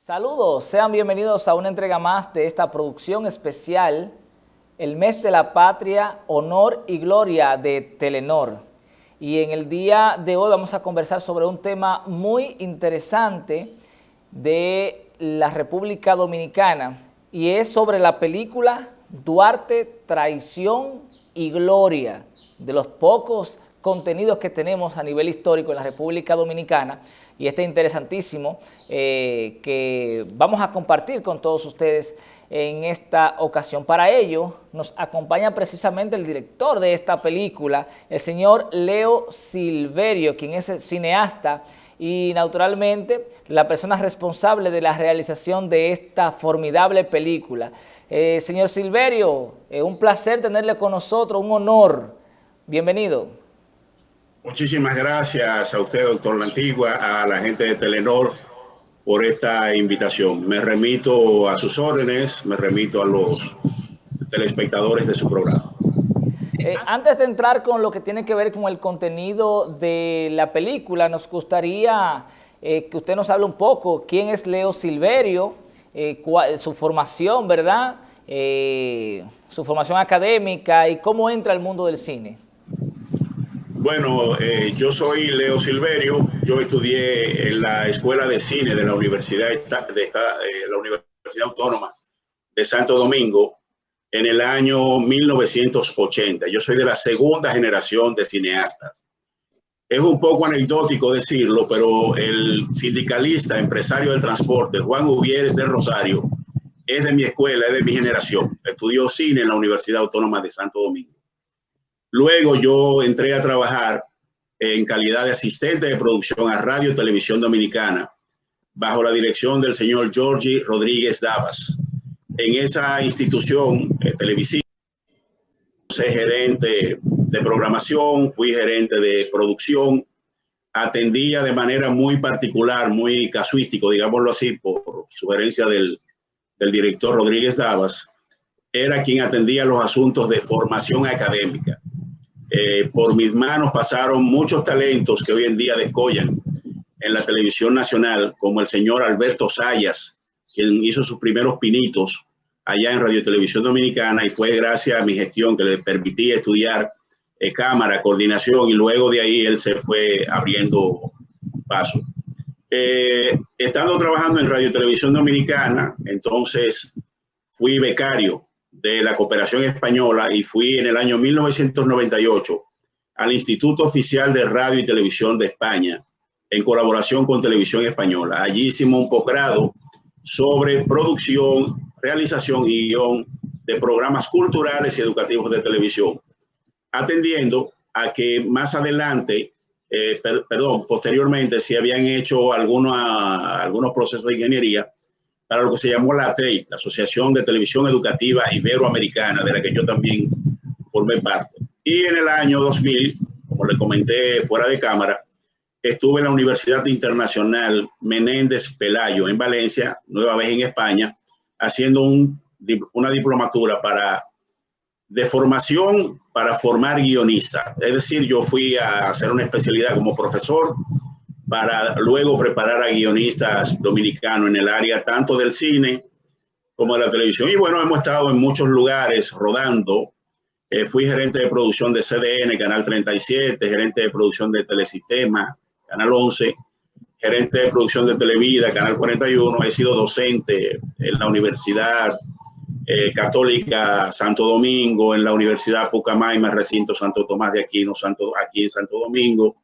Saludos, sean bienvenidos a una entrega más de esta producción especial, el mes de la patria, honor y gloria de Telenor. Y en el día de hoy vamos a conversar sobre un tema muy interesante de la República Dominicana y es sobre la película Duarte, Traición y Gloria, de los pocos contenidos que tenemos a nivel histórico en la República Dominicana y este interesantísimo eh, que vamos a compartir con todos ustedes en esta ocasión. Para ello nos acompaña precisamente el director de esta película, el señor Leo Silverio, quien es el cineasta y naturalmente la persona responsable de la realización de esta formidable película. Eh, señor Silverio, es un placer tenerle con nosotros, un honor. Bienvenido. Muchísimas gracias a usted, doctor La Antigua, a la gente de Telenor por esta invitación. Me remito a sus órdenes, me remito a los telespectadores de su programa. Eh, antes de entrar con lo que tiene que ver con el contenido de la película, nos gustaría eh, que usted nos hable un poco quién es Leo Silverio, eh, su formación, ¿verdad? su formación académica y cómo entra al mundo del cine. Bueno, eh, yo soy Leo Silverio, yo estudié en la Escuela de Cine de la Universidad, eh, Autónoma de Santo Domingo en el año 1980. Yo soy de la segunda generación de cineastas. Es un poco anecdótico decirlo, pero el sindicalista, empresario del transporte, Juan Uvieres de Rosario, es de mi escuela, es de mi generación. Estudió cine en la Universidad Autónoma de Santo Domingo. Luego yo entré a trabajar en calidad de asistente de producción a Radio y Televisión Dominicana, bajo la dirección del señor Georgie Rodríguez Davas. En esa institución eh, televisiva, fui gerente de programación, fui gerente de producción, atendía de manera muy particular, muy casuístico, digámoslo así, por sugerencia del, del director Rodríguez Davas, era quien atendía los asuntos de formación académica. Eh, por mis manos pasaron muchos talentos que hoy en día descollan en la televisión nacional, como el señor Alberto Sayas, quien hizo sus primeros pinitos allá en Radio Televisión Dominicana y fue gracias a mi gestión que le permití estudiar eh, cámara, coordinación y luego de ahí él se fue abriendo paso. Eh, estando trabajando en Radio Televisión Dominicana, entonces fui becario de la cooperación española y fui en el año 1998 al Instituto Oficial de Radio y Televisión de España en colaboración con Televisión Española. Allí hicimos un posgrado sobre producción, realización y guion de programas culturales y educativos de televisión, atendiendo a que más adelante, eh, perdón, posteriormente, se habían hecho algunos, algunos procesos de ingeniería para lo que se llamó la ATEI, la Asociación de Televisión Educativa Iberoamericana, de la que yo también formé parte. Y en el año 2000, como le comenté fuera de cámara, estuve en la Universidad Internacional Menéndez Pelayo en Valencia, nueva vez en España, haciendo un, una diplomatura para, de formación para formar guionistas. Es decir, yo fui a hacer una especialidad como profesor para luego preparar a guionistas dominicanos en el área tanto del cine como de la televisión. Y bueno, hemos estado en muchos lugares rodando. Eh, fui gerente de producción de CDN, Canal 37, gerente de producción de Telesistema, Canal 11, gerente de producción de Televida, Canal 41. He sido docente en la Universidad eh, Católica Santo Domingo, en la Universidad Pucamaima, recinto Santo Tomás de Aquino, Santo, aquí en Santo Domingo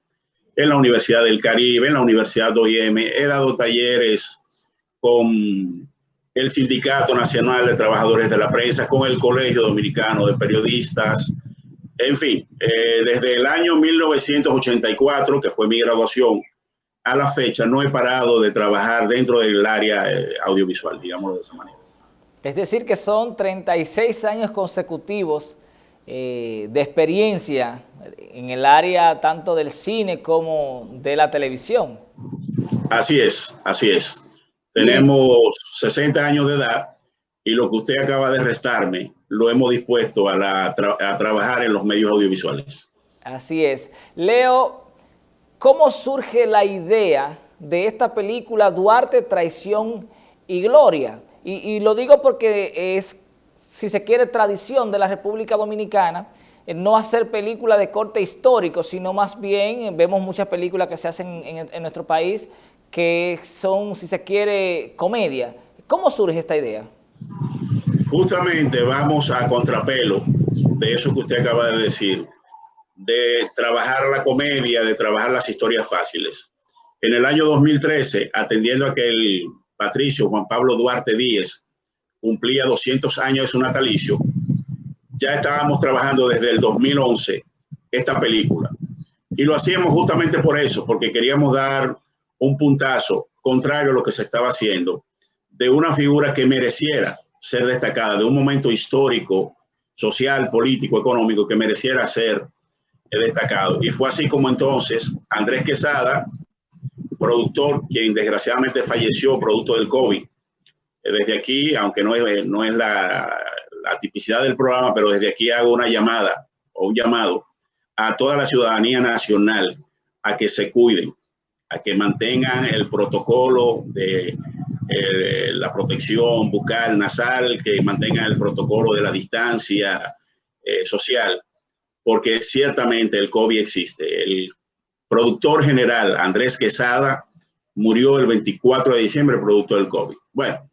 en la Universidad del Caribe, en la Universidad de OIM, he dado talleres con el Sindicato Nacional de Trabajadores de la Prensa, con el Colegio Dominicano de Periodistas, en fin, eh, desde el año 1984, que fue mi graduación, a la fecha no he parado de trabajar dentro del área eh, audiovisual, digámoslo de esa manera. Es decir, que son 36 años consecutivos eh, de experiencia en el área tanto del cine como de la televisión. Así es, así es. Tenemos 60 años de edad y lo que usted acaba de restarme lo hemos dispuesto a, a trabajar en los medios audiovisuales. Así es. Leo, ¿cómo surge la idea de esta película Duarte, Traición y gloria. Y, lo digo porque es, si se quiere, tradición de la República Dominicana, no hacer películas de corte histórico, sino más bien eh, vemos muchas películas que se hacen en, nuestro país que son, si se quiere, comedia. ¿Cómo surge esta idea? Justamente vamos a contrapelo de eso que usted acaba de decir, de trabajar la comedia, de trabajar las historias fáciles. En el año 2013, atendiendo a que el patricio Juan Pablo Duarte Díez cumplía 200 años de su natalicio, ya estábamos trabajando desde el 2011 esta película. Y lo hacíamos justamente por eso, porque queríamos dar un puntazo contrario a lo que se estaba haciendo de una figura que mereciera ser destacada, de un momento histórico, social, político, económico que mereciera ser destacado. Y fue así como entonces Andrés Quesada, productor, quien desgraciadamente falleció producto del COVID. Desde aquí, aunque no es, no es la, la tipicidad del programa, pero desde aquí hago una llamada o un llamado a toda la ciudadanía nacional a que se cuiden, a que mantengan el protocolo de eh, la protección bucal, nasal, que mantengan el protocolo de la distancia eh, social, porque ciertamente el COVID existe. El productor general Andrés Quesada murió el 24 de diciembre producto del COVID. Bueno,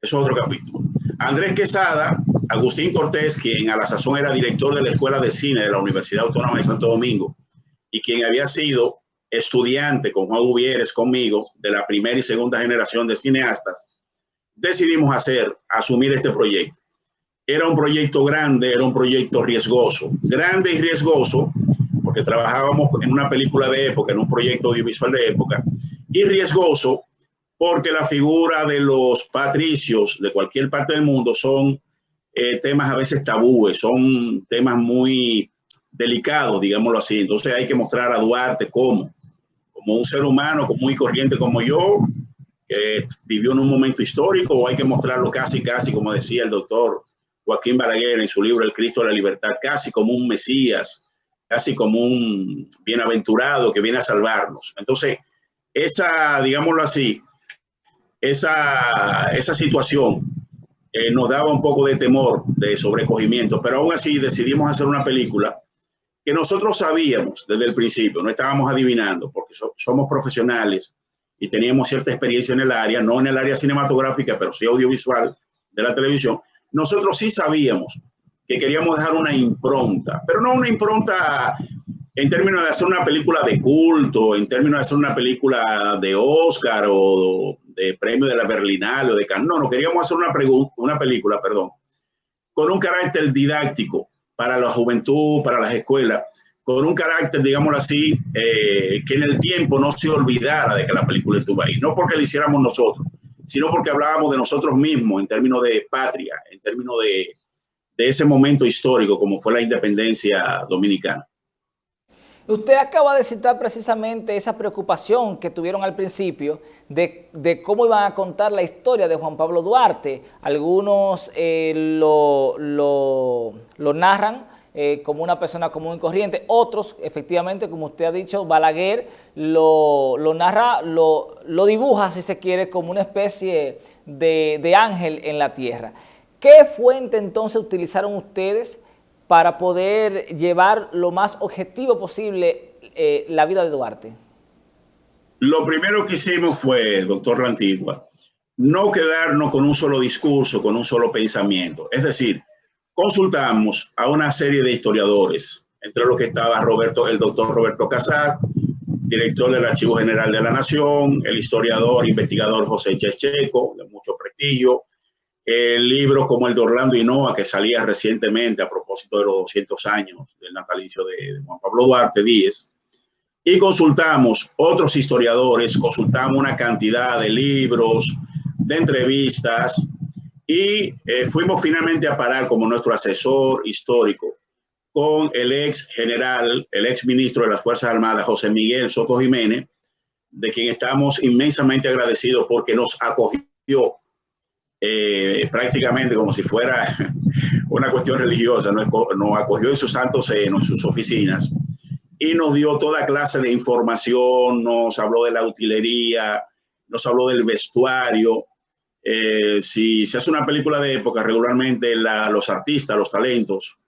eso es otro capítulo. Andrés Quesada, Agustín Cortés, quien a la sazón era director de la Escuela de Cine de la Universidad Autónoma de Santo Domingo y quien había sido estudiante con Juan Gubieres conmigo de la primera y segunda generación de cineastas, decidimos hacer, asumir este proyecto. Era un proyecto grande, era un proyecto riesgoso, grande y riesgoso, porque trabajábamos en una película de época, en un proyecto audiovisual de época, y riesgoso porque la figura de los patricios de cualquier parte del mundo son eh, temas a veces tabúes, son temas muy delicados, digámoslo así. Entonces hay que mostrar a Duarte como, como un ser humano muy corriente como yo, que vivió en un momento histórico, o hay que mostrarlo casi, casi, como decía el doctor Joaquín Balaguer en su libro El Cristo de la Libertad, casi como un Mesías, casi como un bienaventurado que viene a salvarnos. Entonces, esa, digámoslo así, esa, esa situación eh, nos daba un poco de temor, de sobrecogimiento, pero aún así decidimos hacer una película que nosotros sabíamos desde el principio, no estábamos adivinando, porque somos profesionales y teníamos cierta experiencia en el área, no en el área cinematográfica, pero sí audiovisual de la televisión, nosotros sí sabíamos que queríamos dejar una impronta, pero no una impronta en términos de hacer una película de culto, en términos de hacer una película de Oscar o de premio de la Berlinale o de Cannes. No, no queríamos hacer una, una película, perdón, con un carácter didáctico para la juventud, para las escuelas, con un carácter, digámoslo así, eh, que en el tiempo no se olvidara de que la película estuvo ahí. No porque la hiciéramos nosotros, sino porque hablábamos de nosotros mismos en términos de patria, en términos de, de ese momento histórico como fue la independencia dominicana. Usted acaba de citar precisamente esa preocupación que tuvieron al principio de, cómo iban a contar la historia de Juan Pablo Duarte. Algunos eh, lo, narran eh, como una persona común y corriente, otros, efectivamente, como usted ha dicho, Balaguer lo, narra, lo, dibuja, si se quiere, como una especie de, de ángel en la tierra. ¿Qué fuente entonces utilizaron ustedes para poder llevar lo más objetivo posible eh, la vida de Duarte? Lo primero que hicimos fue, doctor La Antigua, no quedarnos con un solo discurso, con un solo pensamiento. Es decir, consultamos a una serie de historiadores, entre los que estaba Roberto, el doctor Roberto Casar, director del Archivo General de la Nación, el historiador, investigador José Checheco, de mucho prestigio, el libro como el de Orlando Hinoa, que salía recientemente a propósito de los 200 años del natalicio de Juan Pablo Duarte Díez, y consultamos otros historiadores, consultamos una cantidad de libros, de entrevistas, y eh, fuimos finalmente a parar como nuestro asesor histórico con el ex general, el ex ministro de las Fuerzas Armadas, José Miguel Soto Jiménez, de quien estamos inmensamente agradecidos porque nos acogió eh, prácticamente como si fuera una cuestión religiosa, nos, acogió en su santo seno, en sus oficinas, y nos dio toda clase de información, nos habló de la utilería, nos habló del vestuario, eh, si se hace una película de época, regularmente los artistas, los talentos,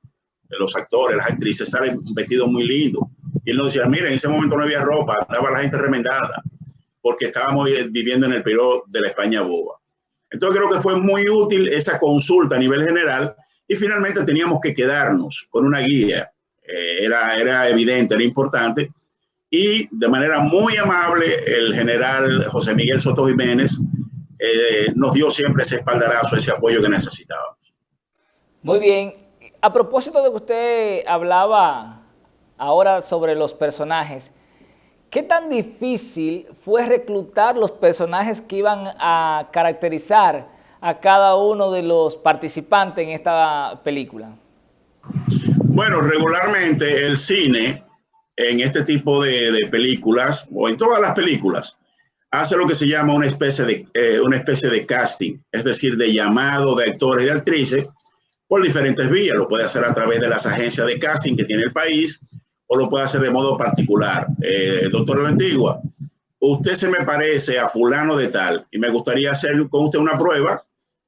los actores, las actrices salen vestidos muy lindos. Y él nos decía, mira, en ese momento no había ropa, estaba la gente remendada, porque estábamos viviendo en el periodo de la España boba. Entonces creo que fue muy útil esa consulta a nivel general y finalmente teníamos que quedarnos con una guía. Eh, era, era evidente, era importante. Y de manera muy amable, el general José Miguel Soto Jiménez eh, nos dio siempre ese espaldarazo, ese apoyo que necesitábamos. Muy bien. A propósito de que usted hablaba ahora sobre los personajes, ¿qué tan difícil fue reclutar los personajes que iban a caracterizar a cada uno de los participantes en esta película? Bueno, regularmente el cine en este tipo de películas, o en todas las películas, hace lo que se llama una especie de, eh, una especie de casting, es decir, de llamado de actores y actrices por diferentes vías. Lo puede hacer a través de las agencias de casting que tiene el país o lo puede hacer de modo particular. Eh, doctor La Antigua, usted se me parece a fulano de tal y me gustaría hacer con usted una prueba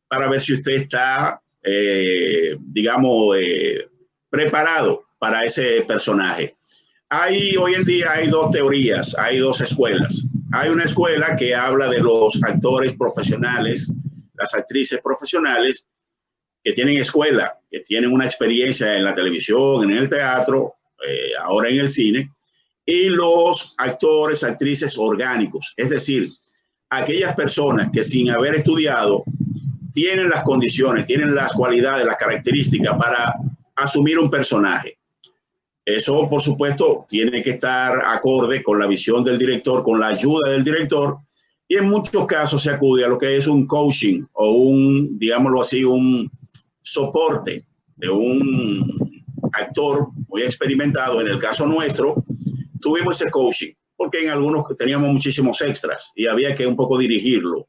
para ver si usted está, eh, digamos, preparado para ese personaje. Hay, hoy en día hay dos teorías, hay dos escuelas. Hay una escuela que habla de los actores profesionales, las actrices profesionales que tienen escuela, que tienen una experiencia en la televisión, en el teatro, eh, ahora en el cine, y los actores, actrices orgánicos, es decir, aquellas personas que sin haber estudiado tienen las condiciones, tienen las cualidades, las características para asumir un personaje. Eso, por supuesto, tiene que estar acorde con la visión del director, con la ayuda del director, y en muchos casos se acude a lo que es un coaching o un, digámoslo así, un soporte de un actor muy experimentado. En el caso nuestro, tuvimos ese coaching, porque en algunos teníamos muchísimos extras y había que un poco dirigirlo.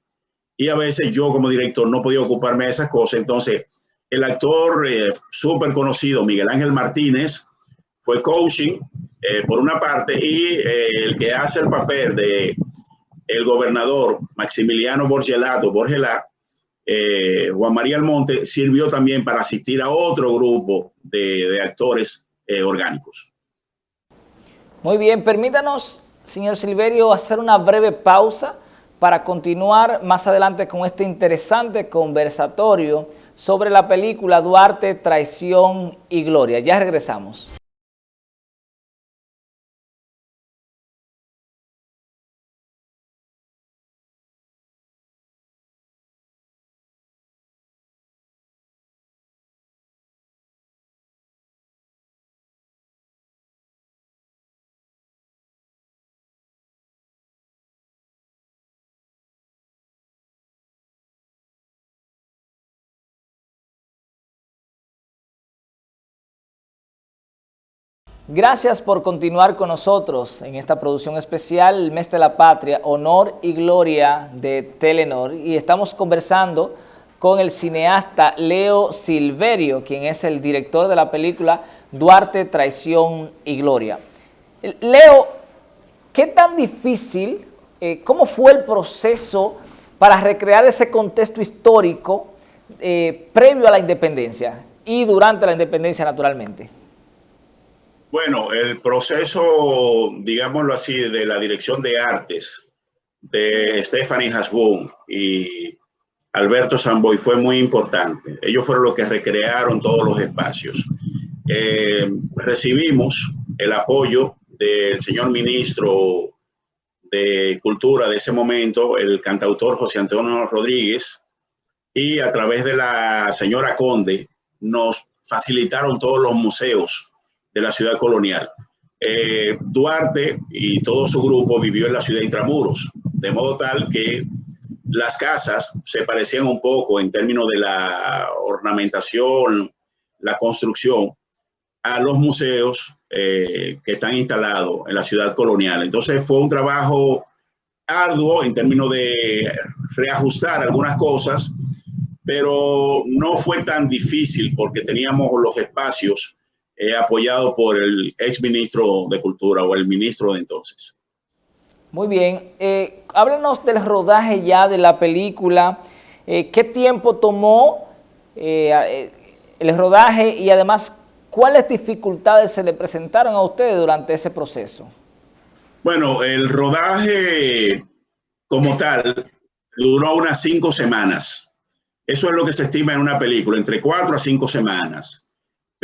Y a veces yo como director no podía ocuparme de esas cosas. Entonces, el actor eh, súper conocido, Miguel Ángel Martínez, fue coaching eh, por una parte y eh, el que hace el papel de el gobernador Maximiliano Borgelato, Borgelá, eh, Juan María Almonte, sirvió también para asistir a otro grupo de, de actores orgánicos. Muy bien, permítanos, señor Silverio, hacer una breve pausa para continuar más adelante con este interesante conversatorio sobre la película Duarte, Traición y Gloria. Ya regresamos. Gracias por continuar con nosotros en esta producción especial, el Mes de la Patria, Honor y Gloria de Telenor. Y estamos conversando con el cineasta Leo Silverio, quien es el director de la película Duarte, Traición y Gloria. Leo, ¿qué tan difícil, eh, cómo fue el proceso para recrear ese contexto histórico eh, previo a la independencia y durante la independencia naturalmente? Bueno, el proceso, digámoslo así, de la dirección de artes de Stephanie Hasbun y Alberto Samboy fue muy importante. Ellos fueron los que recrearon todos los espacios. Eh, recibimos el apoyo del señor ministro de Cultura de ese momento, el cantautor José Antonio Rodríguez, y a través de la señora Conde nos facilitaron todos los museos de la ciudad colonial. Eh, Duarte y todo su grupo vivió en la ciudad de Intramuros, de modo tal que las casas se parecían un poco en términos de la ornamentación, la construcción, a los museos eh, que están instalados en la ciudad colonial. Entonces fue un trabajo arduo en términos de reajustar algunas cosas, pero no fue tan difícil porque teníamos los espacios eh, apoyado por el ex ministro de Cultura o el ministro de entonces. Muy bien. Eh, háblanos del rodaje ya de la película. Eh, ¿Qué tiempo tomó eh, el rodaje y además cuáles dificultades se le presentaron a ustedes durante ese proceso? Bueno, el rodaje como tal duró unas cinco semanas. Eso es lo que se estima en una película, entre cuatro a cinco semanas.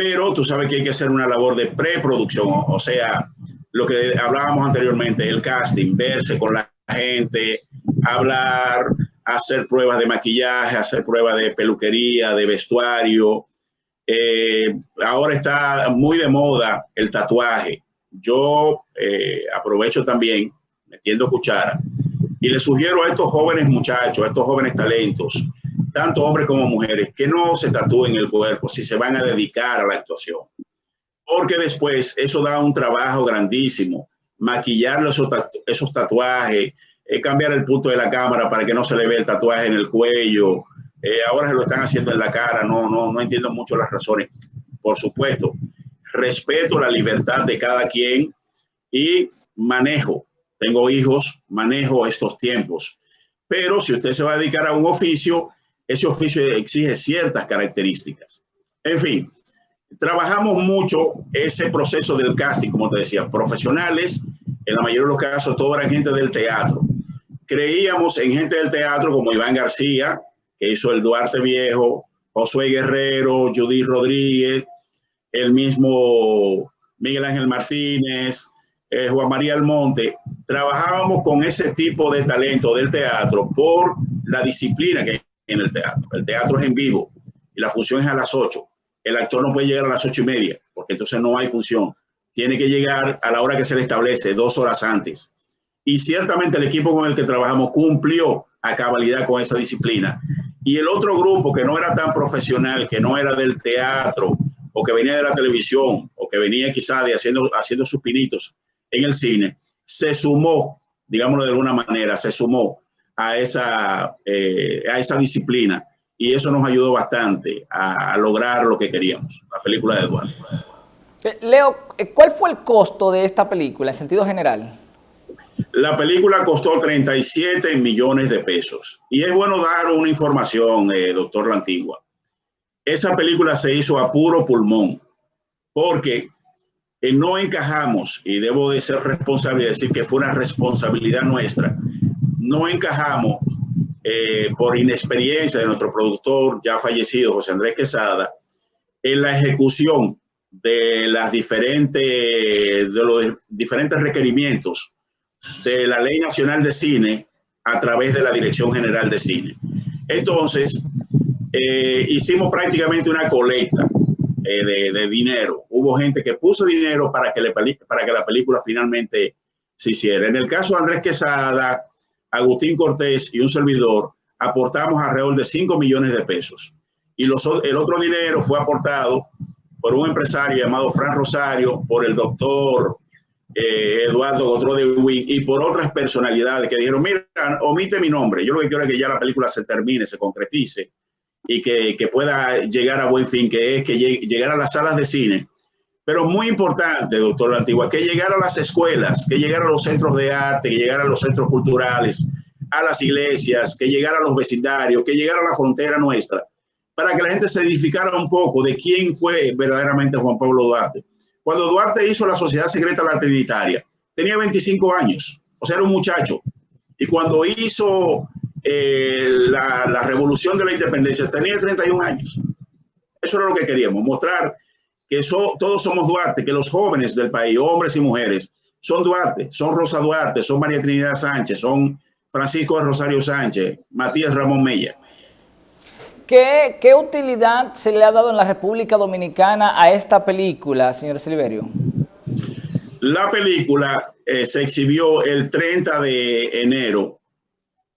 Pero tú sabes que hay que hacer una labor de preproducción, o sea, lo que hablábamos anteriormente, el casting, verse con la gente, hablar, hacer pruebas de maquillaje, hacer pruebas de peluquería, de vestuario. Eh, ahora está muy de moda el tatuaje. Yo eh, aprovecho también, metiendo cuchara, y le sugiero a estos jóvenes muchachos, a estos jóvenes talentos, tanto hombres como mujeres, que no se tatúen el cuerpo si se van a dedicar a la actuación. Porque después eso da un trabajo grandísimo. Maquillar esos, tatuajes, eh, cambiar el punto de la cámara para que no se le vea el tatuaje en el cuello. Eh, ahora se lo están haciendo en la cara. No, no, no entiendo mucho las razones. Por supuesto, respeto la libertad de cada quien y manejo. Tengo hijos, manejo estos tiempos. Pero si usted se va a dedicar a un oficio, ese oficio exige ciertas características. En fin, trabajamos mucho ese proceso del casting, como te decía, profesionales, en la mayoría de los casos, toda la gente del teatro. Creíamos en gente del teatro como Iván García, que hizo el Duarte Viejo, Josué Guerrero, Judith Rodríguez, el mismo Miguel Ángel Martínez, eh, Juan María Almonte, trabajábamos con ese tipo de talento del teatro por la disciplina que en el teatro. El teatro es en vivo y la función es a las 8. El actor no puede llegar a las ocho y media porque entonces no hay función. Tiene que llegar a la hora que se le establece, dos horas antes. Y ciertamente el equipo con el que trabajamos cumplió a cabalidad con esa disciplina. Y el otro grupo que no era tan profesional, que no era del teatro, o que venía de la televisión, o que venía quizá de haciendo, haciendo sus pinitos en el cine, se sumó, digámoslo de alguna manera, se sumó a esa, eh, a esa disciplina y eso nos ayudó bastante a, lograr lo que queríamos, la película de Eduardo. Eh, Leo, eh, ¿cuál fue el costo de esta película en sentido general? La película costó 37 millones de pesos. Y es bueno dar una información, doctor La Antigua. Esa película se hizo a puro pulmón, porque no encajamos, y debo de ser responsable y decir que fue una responsabilidad nuestra, no encajamos eh, por inexperiencia de nuestro productor ya fallecido, José Andrés Quesada, en la ejecución de las diferentes, de los diferentes requerimientos de la Ley Nacional de Cine a través de la Dirección General de Cine. Entonces, eh, hicimos prácticamente una colecta eh, de, dinero. Hubo gente que puso dinero para que, le, para que la película finalmente se hiciera. En el caso de Andrés Quesada, Agustín Cortés y un servidor aportamos alrededor de 5 millones de pesos. Y los, el otro dinero fue aportado por un empresario llamado Fran Rosario, por el doctor eh, Eduardo Gotro de Wing y por otras personalidades que dijeron, mira, omite mi nombre. Yo lo que quiero es que ya la película se termine, se concretice y que, que pueda llegar a buen fin, que es que llegue, llegar a las salas de cine. Pero muy importante, doctor Antigua, que llegara a las escuelas, que llegara a los centros de arte, que llegara a los centros culturales, a las iglesias, que llegara a los vecindarios, que llegara a la frontera nuestra, para que la gente se edificara un poco de quién fue verdaderamente Juan Pablo Duarte. Cuando Duarte hizo la Sociedad Secreta La Trinitaria, tenía 25 años, o sea, era un muchacho. Y cuando hizo eh, la, la, revolución de la independencia, tenía 31 años. Eso era lo que queríamos, mostrar que todos somos Duarte, que los jóvenes del país, hombres y mujeres, son Duarte, son Rosa Duarte, son María Trinidad Sánchez, son Francisco Rosario Sánchez, Matías Ramón Mella. ¿Qué, ¿Qué, utilidad se le ha dado en la República Dominicana a esta película, señor Silverio? La película eh, se exhibió el 30 de enero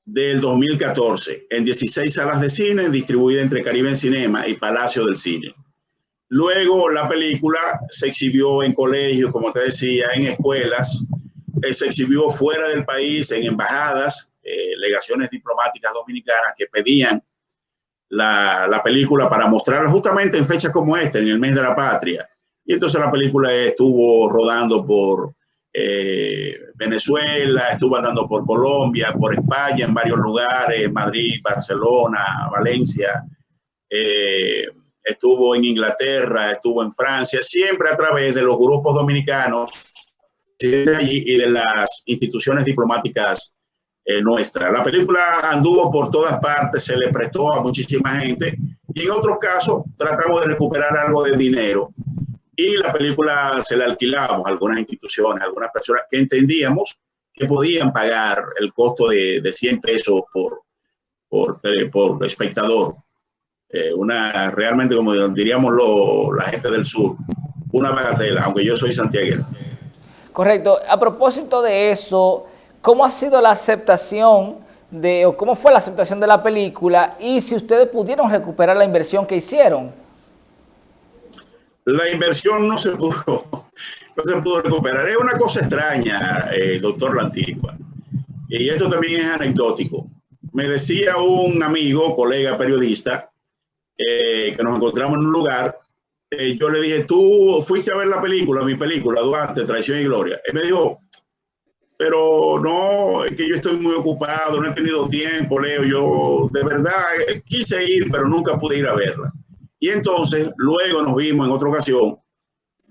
del 2014 en 16 salas de cine distribuidas entre Caribe Cinema y Palacio del Cine. Luego la película se exhibió en colegios, como te decía, en escuelas, eh, se exhibió fuera del país, en embajadas, eh, legaciones diplomáticas dominicanas que pedían la, la, película para mostrarla justamente en fechas como esta, en el mes de la patria. Y entonces la película estuvo rodando por eh, Venezuela, estuvo andando por Colombia, por España, en varios lugares, Madrid, Barcelona, Valencia, eh, estuvo en Inglaterra, estuvo en Francia, siempre a través de los grupos dominicanos y de las instituciones diplomáticas eh, nuestras. La película anduvo por todas partes, se le prestó a muchísima gente y en otros casos tratamos de recuperar algo de dinero y la película se la alquilamos a algunas instituciones, a algunas personas que entendíamos que podían pagar el costo de, de 100 pesos por, por, eh, por espectador. Eh, una realmente, como diríamos lo, la gente del sur, una bagatela, aunque yo soy santiaguero. Correcto. A propósito de eso, ¿cómo ha sido la aceptación de, o cómo fue la aceptación de la película y si ustedes pudieron recuperar la inversión que hicieron? la inversión no se pudo, no se pudo recuperar. Es una cosa extraña, eh, doctor Lantigua. Y esto también es anecdótico. Me decía un amigo, colega periodista, eh, que nos encontramos en un lugar. Eh, yo le dije, tú fuiste a ver la película, mi película, Duarte, Traición y Gloria. Él me dijo, pero no, es que yo estoy muy ocupado, no he tenido tiempo, Leo. Yo de verdad quise ir, pero nunca pude ir a verla. Y entonces, luego nos vimos en otra ocasión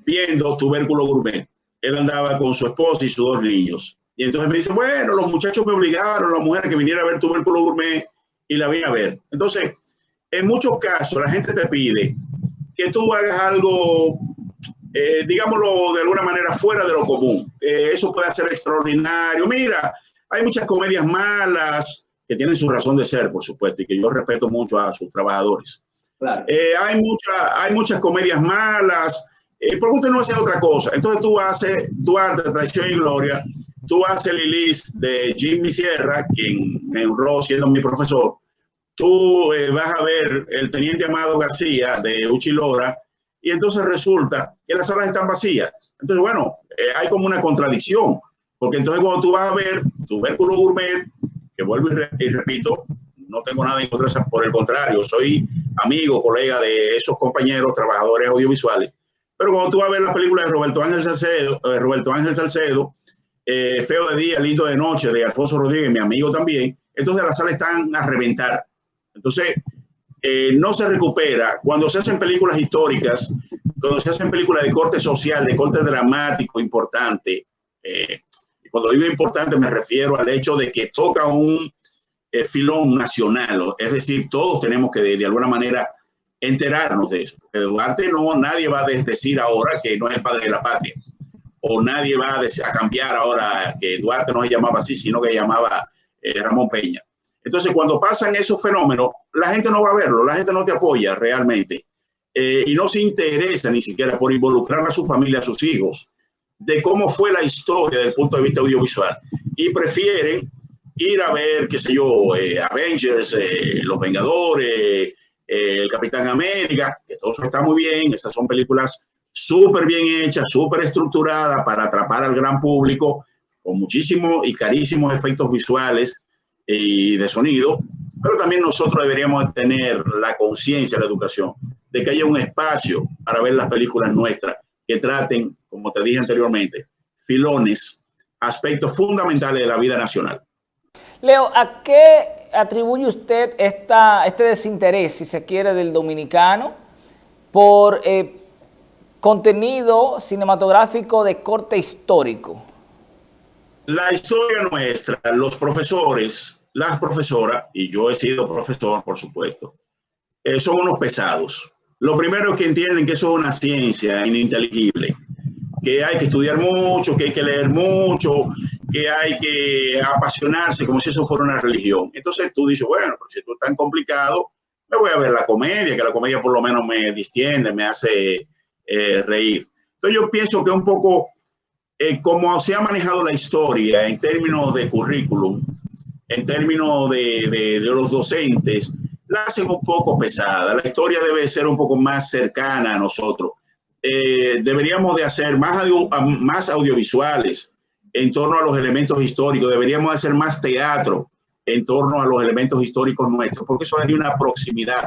viendo Tubérculo Gourmet. Él andaba con su esposa y sus dos niños. Y entonces me dice, bueno, los muchachos me obligaron, la mujer que viniera a ver Tubérculo Gourmet y la vine a ver. Entonces, en muchos casos, la gente te pide que tú hagas algo, eh, digámoslo de alguna manera, fuera de lo común. Eh, eso puede ser extraordinario. Mira, hay muchas comedias malas que tienen su razón de ser, por supuesto, y que yo respeto mucho a sus trabajadores. Eh, hay, mucha, hay muchas comedias malas. Eh, ¿Por qué usted no hace otra cosa? Entonces tú haces Duarte, Traición y Gloria, tú haces Lilis de Jimmy Sierra, quien me honró siendo mi profesor. Tú eh, vas a ver el Teniente Amado García de Uchilora y entonces resulta que las salas están vacías. Entonces, bueno, hay como una contradicción, porque entonces cuando tú vas a ver tu Vérculo Gourmet, que vuelvo y, repito, no tengo nada en contra, por el contrario, soy amigo, colega de esos compañeros, trabajadores audiovisuales. Pero cuando tú vas a ver la película de Roberto Ángel Salcedo, eh, Roberto Ángel Salcedo, eh, Feo de día, lindo de noche, de Alfonso Rodríguez, mi amigo también, entonces las salas están a reventar. Entonces, eh, no se recupera. Cuando se hacen películas históricas, cuando se hacen películas de corte social, de corte dramático, importante, cuando digo importante me refiero al hecho de que toca un, eh, filón nacional, es decir, todos tenemos que de, alguna manera enterarnos de eso. Duarte no, nadie va a decir ahora que no es el padre de la patria, o nadie va a, cambiar ahora que Duarte no se llamaba así, sino que llamaba eh, Ramón Peña. Entonces, cuando pasan esos fenómenos, la gente no va a verlo, la gente no te apoya realmente. Eh, y no se interesa ni siquiera por involucrar a su familia, a sus hijos, de cómo fue la historia desde el punto de vista audiovisual. Y prefieren ir a ver, qué sé yo, eh, Avengers, eh, Los Vengadores, El Capitán América, que todo eso está muy bien, esas son películas súper bien hechas, súper estructuradas para atrapar al gran público, con muchísimos y carísimos efectos visuales y de sonido, pero también nosotros deberíamos tener la conciencia, la educación, de que haya un espacio para ver las películas nuestras que traten, como te dije anteriormente, filones, aspectos fundamentales de la vida nacional. Leo, ¿a qué atribuye usted esta, este desinterés, si se quiere, del dominicano por eh, contenido cinematográfico de corte histórico? La historia nuestra, los profesores, las profesoras, y yo he sido profesor, por supuesto, eh, son unos pesados. Lo primero es que entienden que eso es una ciencia ininteligible, que hay que estudiar mucho, que hay que leer mucho, que hay que apasionarse como si eso fuera una religión. Entonces tú dices, bueno, pero si esto es tan complicado, me voy a ver la comedia, que la comedia por lo menos me distiende, me hace eh, reír. Entonces yo pienso que un poco eh, como se ha manejado la historia en términos de currículum, en términos de, de, de, los docentes, la hacen un poco pesada. La historia debe ser un poco más cercana a nosotros. Eh, deberíamos de hacer más, audio, más audiovisuales, en torno a los elementos históricos, deberíamos hacer más teatro en torno a los elementos históricos nuestros, porque eso daría una proximidad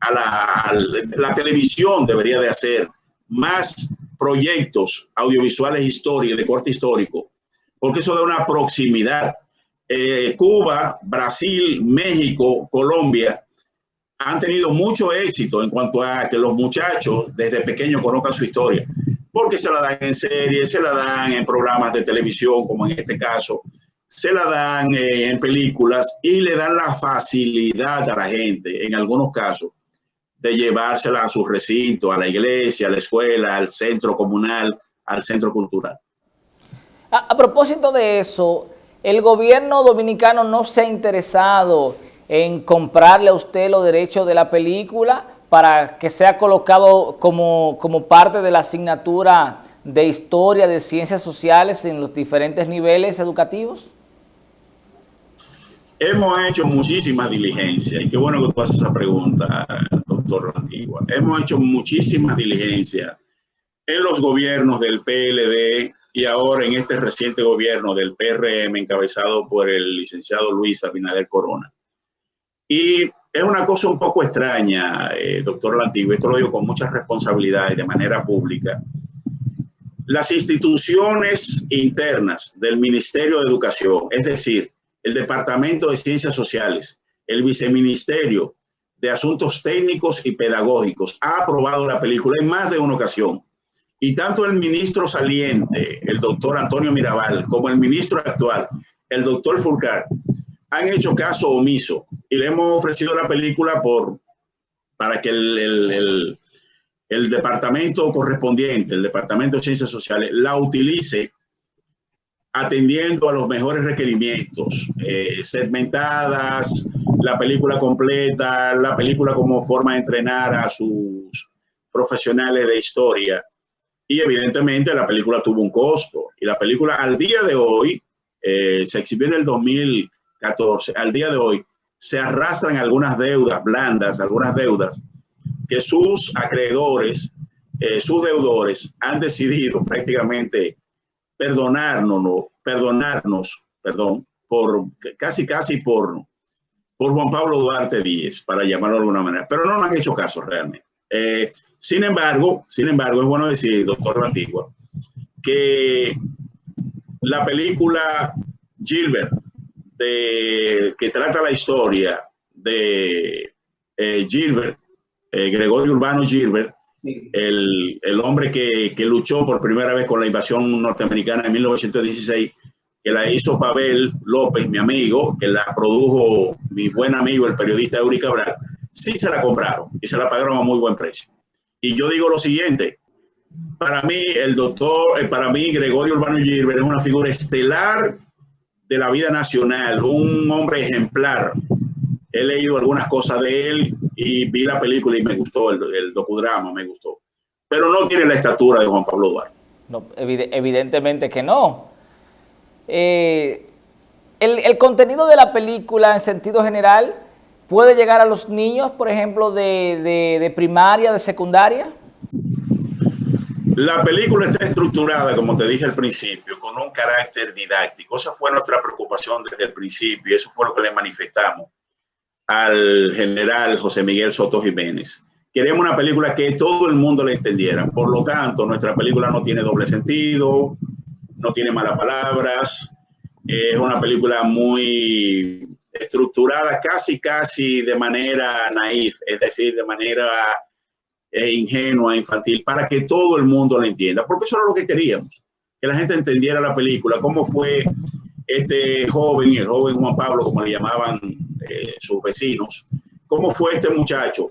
a la, a la televisión, debería de hacer más proyectos audiovisuales históricos, de corte histórico, porque eso da una proximidad. Eh, Cuba, Brasil, México, Colombia han tenido mucho éxito en cuanto a que los muchachos desde pequeños conozcan su historia, porque se la dan en series, se la dan en programas de televisión, como en este caso, se la dan eh, en películas y le dan la facilidad a la gente, en algunos casos, de llevársela a su recinto, a la iglesia, a la escuela, al centro comunal, al centro cultural. A, propósito de eso, el gobierno dominicano no se ha interesado en comprarle a usted los derechos de la película para que sea colocado como, como parte de la asignatura de historia, de ciencias sociales en los diferentes niveles educativos? Hemos hecho muchísimas diligencias y qué bueno que tú haces esa pregunta, doctor Antigua. Hemos hecho muchísimas diligencias en los gobiernos del PLD y ahora en este reciente gobierno del PRM encabezado por el licenciado Luis Abinader Corona. Y es una cosa un poco extraña, eh, doctor Lantigua, esto lo digo con mucha responsabilidad y de manera pública. Las instituciones internas del Ministerio de Educación, es decir, el Departamento de Ciencias Sociales, el Viceministerio de Asuntos Técnicos y Pedagógicos ha aprobado la película en más de una ocasión. Y tanto el ministro saliente, el doctor Antonio Mirabal, como el ministro actual, el doctor Fulcar, han hecho caso omiso y le hemos ofrecido la película por, para que el, el, el departamento correspondiente, el Departamento de Ciencias Sociales, la utilice atendiendo a los mejores requerimientos, eh, segmentadas, la película completa, la película como forma de entrenar a sus profesionales de historia. Y evidentemente la película tuvo un costo. Y la película al día de hoy, eh, se exhibió en el 2014, al día de hoy se arrastran algunas deudas blandas, algunas deudas que sus acreedores, eh, sus deudores han decidido prácticamente perdonarnos, perdonarnos, perdón, por casi, casi por, por Juan Pablo Duarte Díez, para llamarlo de alguna manera, pero no han hecho caso realmente. Eh, sin embargo, sin embargo, es bueno decir, doctor Antigua, que la película Gilbert, de, que trata la historia de eh, Gilbert, eh, Gregorio Urbano Gilbert, el, el, hombre que, que, luchó por primera vez con la invasión norteamericana en 1916, que la hizo Pavel López, mi amigo, que la produjo mi buen amigo, el periodista Eury Cabral, sí se la compraron y se la pagaron a muy buen precio. Y yo digo lo siguiente, para mí el doctor, eh, para mí Gregorio Urbano Gilbert es una figura estelar de la vida nacional, un hombre ejemplar. He leído algunas cosas de él, y vi la película y me gustó, el, docudrama me gustó. Pero no tiene la estatura de Juan Pablo Duarte. No, evidentemente que no. Eh, el, el, contenido de la película en sentido general puede llegar a los niños, por ejemplo, de, de, primaria, de secundaria? La película está estructurada, como te dije al principio, con un carácter didáctico. Esa fue nuestra preocupación desde el principio y eso fue lo que le manifestamos al general José Miguel Soto Jiménez. Queremos una película que todo el mundo le entendiera. Por lo tanto, nuestra película no tiene doble sentido, no tiene malas palabras. Es una película muy estructurada casi, casi de manera naif, es decir, de manera eh, ingenua, infantil, para que todo el mundo la entienda. Porque eso era lo que queríamos, que la gente entendiera la película, cómo fue este joven, el joven Juan Pablo, como le llamaban eh, sus vecinos, cómo fue este muchacho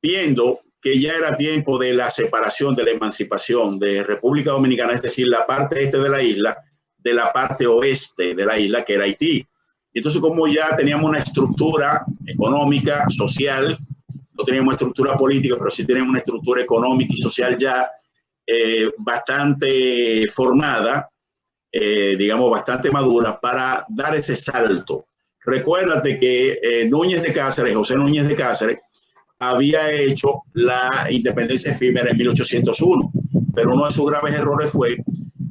viendo que ya era tiempo de la separación, de la emancipación de República Dominicana, es decir, la parte este de la isla, de la parte oeste de la isla, que era Haití. Entonces, como ya teníamos una estructura económica, social, no teníamos estructura política, pero sí teníamos una estructura económica y social ya eh, bastante formada, eh, digamos, bastante madura para dar ese salto. Recuérdate que eh, Núñez de Cáceres, José Núñez de Cáceres, había hecho la independencia efímera en 1801, pero uno de sus graves errores fue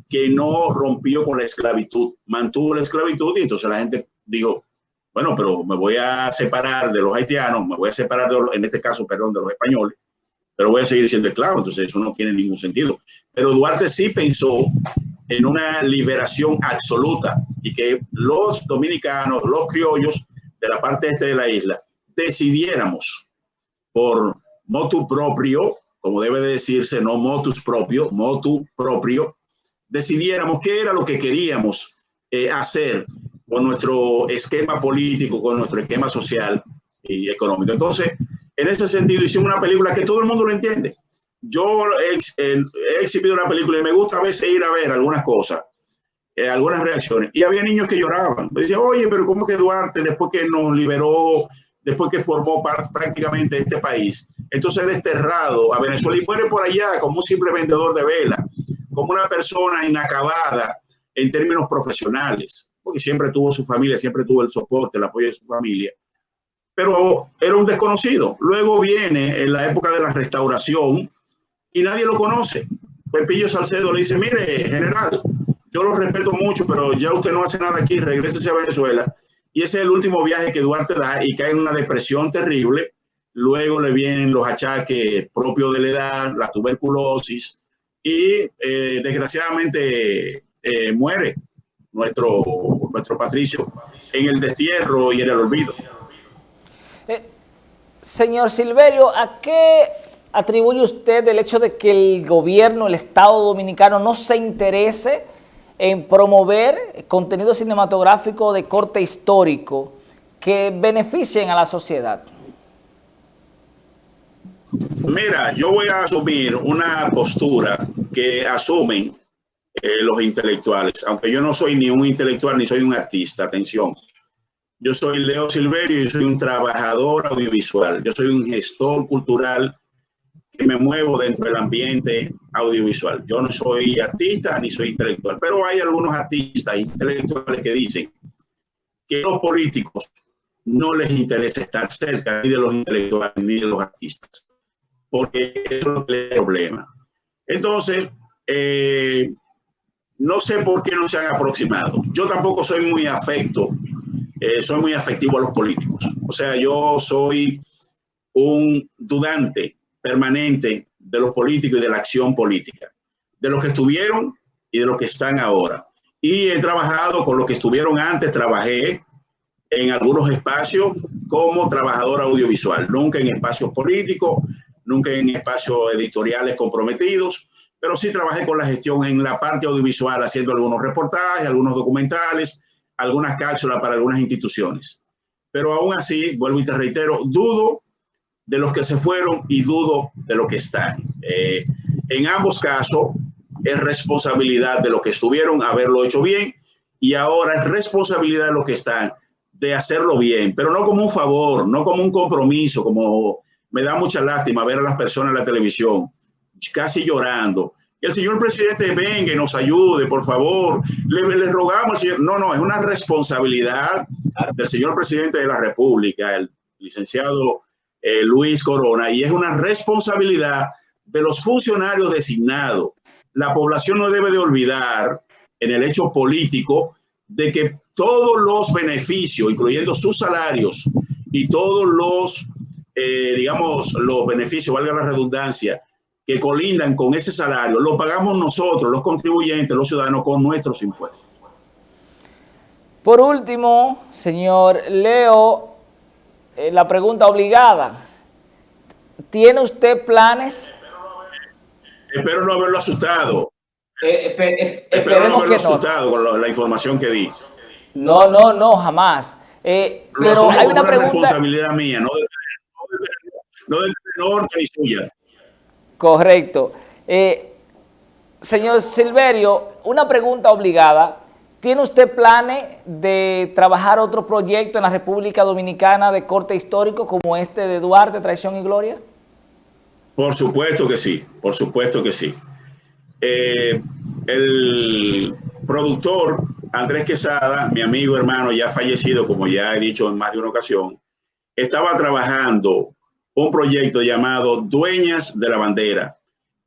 que no rompió con la esclavitud, mantuvo la esclavitud y entonces la gente dijo, bueno, pero me voy a separar de los haitianos, me voy a separar, de en este caso, perdón, de los españoles, pero voy a seguir siendo esclavo, entonces eso no tiene ningún sentido. Pero Duarte sí pensó en una liberación absoluta y que los dominicanos, los criollos de la parte este de la isla, decidiéramos por motu propio, como debe de decirse, no motus propio, motu propio, decidiéramos qué era lo que queríamos eh, hacer con nuestro esquema político, con nuestro esquema social y económico. Entonces, en ese sentido, hicimos una película que todo el mundo lo entiende. Yo he, exhibido una película y me gusta a veces ir a ver algunas cosas, eh, algunas reacciones. Y había niños que lloraban. Me decían, oye, pero ¿cómo que Duarte, después que nos liberó, después que formó prácticamente este país, entonces desterrado a Venezuela y muere por allá como un simple vendedor de vela, como una persona inacabada en términos profesionales, porque siempre tuvo su familia, siempre tuvo el soporte, el apoyo de su familia pero era un desconocido. Luego viene en la época de la restauración y nadie lo conoce. Pepillo Salcedo le dice, mire, general, yo lo respeto mucho, pero ya usted no hace nada aquí, regrese a Venezuela. Y ese es el último viaje que Duarte da y cae en una depresión terrible. Luego le vienen los achaques propios de la edad, la tuberculosis y eh, desgraciadamente eh, muere nuestro, nuestro Patricio en el destierro y en el olvido. Señor Silverio, ¿a qué atribuye usted el hecho de que el gobierno, el Estado Dominicano no se interese en promover contenido cinematográfico de corte histórico que beneficien a la sociedad? Mira, yo voy a asumir una postura que asumen eh, los intelectuales, aunque yo no soy ni un intelectual ni soy un artista, atención. Yo soy Leo Silverio y soy un trabajador audiovisual. Yo soy un gestor cultural que me muevo dentro del ambiente audiovisual. Yo no soy artista ni soy intelectual, pero hay algunos artistas intelectuales que dicen que los políticos no les interesa estar cerca ni de los intelectuales ni de los artistas, porque eso es el problema. Entonces, eh, no sé por qué no se han aproximado. Yo tampoco soy muy afecto eh, soy muy afectivo a los políticos. O sea, yo soy un dudante permanente de los políticos y de la acción política, de los que estuvieron y de los que están ahora. Y he trabajado con los que estuvieron antes, trabajé en algunos espacios como trabajador audiovisual, nunca en espacios políticos, nunca en espacios editoriales comprometidos, pero sí trabajé con la gestión en la parte audiovisual, haciendo algunos reportajes, algunos documentales, algunas cápsulas para algunas instituciones. Pero aún así, vuelvo y te reitero, dudo de los que se fueron y dudo de los que están. Eh, en ambos casos, es responsabilidad de los que estuvieron haberlo hecho bien y ahora es responsabilidad de los que están de hacerlo bien, pero no como un favor, no como un compromiso, como me da mucha lástima ver a las personas en la televisión casi llorando, que el señor presidente venga y nos ayude, por favor. Le, rogamos al señor. No, no, es una responsabilidad del señor presidente de la República, el licenciado eh, Luis Corona, y es una responsabilidad de los funcionarios designados. La población no debe de olvidar en el hecho político de que todos los beneficios, incluyendo sus salarios y todos los, eh, digamos, los beneficios, valga la redundancia, que colindan con ese salario, lo pagamos nosotros, los contribuyentes, los ciudadanos, con nuestros impuestos. Por último, señor Leo, eh, la pregunta obligada. ¿Tiene usted planes? Espero no haberlo asustado. Eh, eh, espero no haberlo asustado con la información que di. No, no, no, jamás. pero hay una pregunta... responsabilidad mía, no de, no de, no de, ni suya. Correcto. Eh, señor Silverio, una pregunta obligada. ¿Tiene usted planes de trabajar otro proyecto en la República Dominicana de corte histórico como este de Duarte, Traición y Gloria? Por supuesto que sí, por supuesto que sí. Eh, el productor Andrés Quesada, mi amigo hermano ya fallecido, como ya he dicho en más de una ocasión, estaba trabajando un proyecto llamado Dueñas de la Bandera,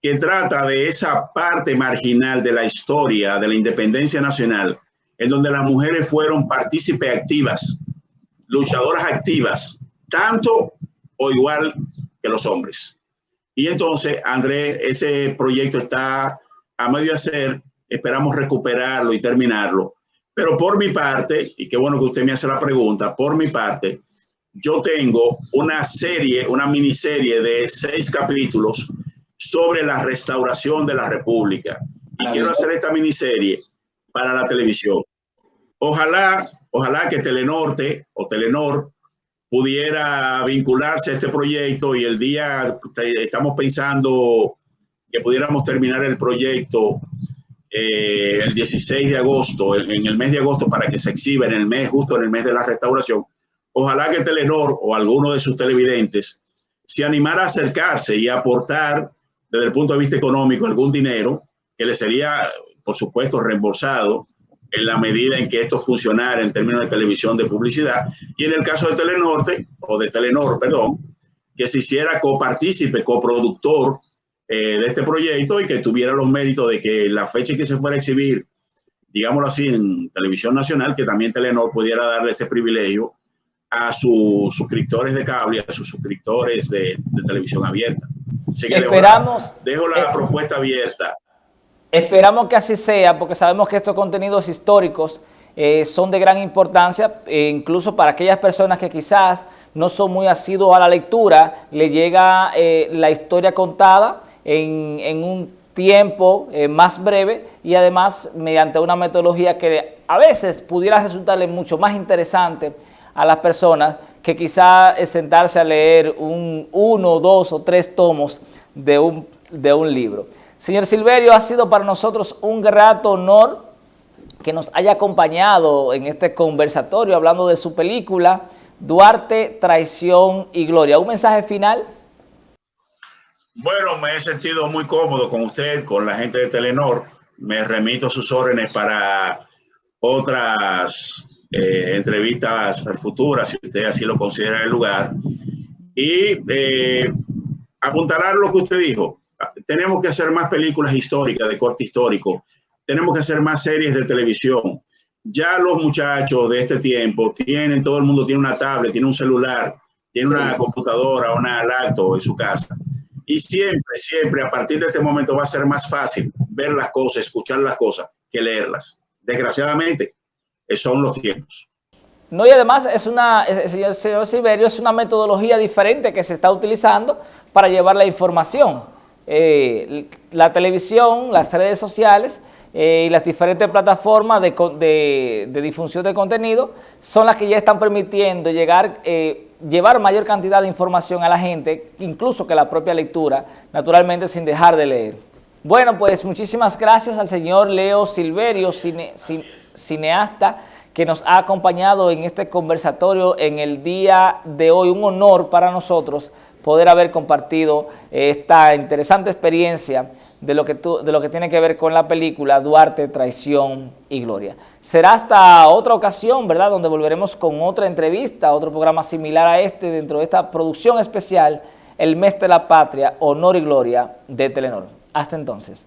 que trata de esa parte marginal de la historia de la independencia nacional, en donde las mujeres fueron partícipes activas, luchadoras activas, tanto o igual que los hombres. Y entonces, Andrés, ese proyecto está a medio hacer, esperamos recuperarlo y terminarlo. Pero por mi parte, y qué bueno que usted me hace la pregunta, por mi parte, yo tengo una serie, una miniserie de seis capítulos sobre la restauración de la República. Y quiero hacer esta miniserie para la televisión. Ojalá, ojalá que Telenorte o Telenor pudiera vincularse a este proyecto y el día estamos pensando que pudiéramos terminar el proyecto eh, el 16 de agosto, en el mes de agosto, para que se exhiba en el mes, justo en el mes de la restauración. Ojalá que Telenor o alguno de sus televidentes se animara a acercarse y aportar desde el punto de vista económico algún dinero que le sería, por supuesto, reembolsado en la medida en que esto funcionara en términos de televisión de publicidad. Y en el caso de Telenorte, o de Telenor, perdón, que se hiciera copartícipe, coproductor eh, de este proyecto y que tuviera los méritos de que la fecha en que se fuera a exhibir, digámoslo así, en televisión nacional, que también Telenor pudiera darle ese privilegio a sus suscriptores de cable, a sus suscriptores de, televisión abierta. Así que Esperamos, dejo la, eh, propuesta abierta. Esperamos que así sea, porque sabemos que estos contenidos históricos eh, son de gran importancia, eh, incluso para aquellas personas que quizás no son muy asiduos a la lectura, le llega la historia contada en, en un tiempo más breve y además mediante una metodología que a veces pudiera resultarle mucho más interesante a las personas que quizá es sentarse a leer un, uno, dos o tres tomos de un, de un libro. Señor Silverio, ha sido para nosotros un grato honor que nos haya acompañado en este conversatorio hablando de su película Duarte, Traición y Gloria. ¿Un mensaje final? Bueno, me he sentido muy cómodo con usted, con la gente de Telenor. Me remito a sus órdenes para otras eh, entrevistas futuras, si usted así lo considera el lugar. Y eh, apuntalar lo que usted dijo. Tenemos que hacer más películas históricas de corte histórico. Tenemos que hacer más series de televisión. Ya los muchachos de este tiempo tienen, todo el mundo tiene una tablet, tiene un celular, tiene una computadora, una laptop en su casa. Y siempre, siempre, a partir de este momento va a ser más fácil ver las cosas, escuchar las cosas, que leerlas. Desgraciadamente, son los tiempos. No, y además es una, señor, señor Silverio, es una metodología diferente que se está utilizando para llevar la información. Eh, la televisión, las redes sociales eh, y las diferentes plataformas de, difusión de contenido son las que ya están permitiendo llegar, eh, llevar mayor cantidad de información a la gente, incluso que la propia lectura, naturalmente sin dejar de leer. Bueno, pues muchísimas gracias al señor Leo Silverio, cine, cineasta que nos ha acompañado en este conversatorio en el día de hoy. Un honor para nosotros poder haber compartido esta interesante experiencia de lo, que de lo que tiene que ver con la película Duarte, Traición y Gloria. Será hasta otra ocasión, ¿verdad?, donde volveremos con otra entrevista, otro programa similar a este dentro de esta producción especial, El Mes de la Patria, Honor y Gloria de Telenor. Hasta entonces.